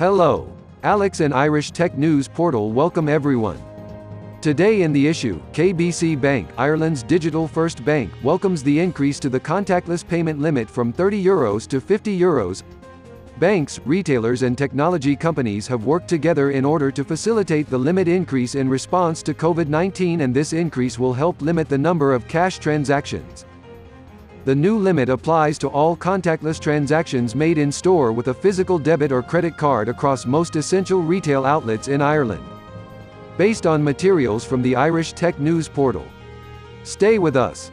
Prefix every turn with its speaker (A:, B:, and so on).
A: Hello. Alex and Irish Tech News Portal welcome everyone. Today in the issue, KBC Bank, Ireland's digital first bank, welcomes the increase to the contactless payment limit from 30 euros to 50 euros. Banks, retailers and technology companies have worked together in order to facilitate the limit increase in response to COVID-19 and this increase will help limit the number of cash transactions. The new limit applies to all contactless transactions made in store with a physical debit or credit card across most essential retail outlets in Ireland. Based on materials from the Irish Tech News portal. Stay with us.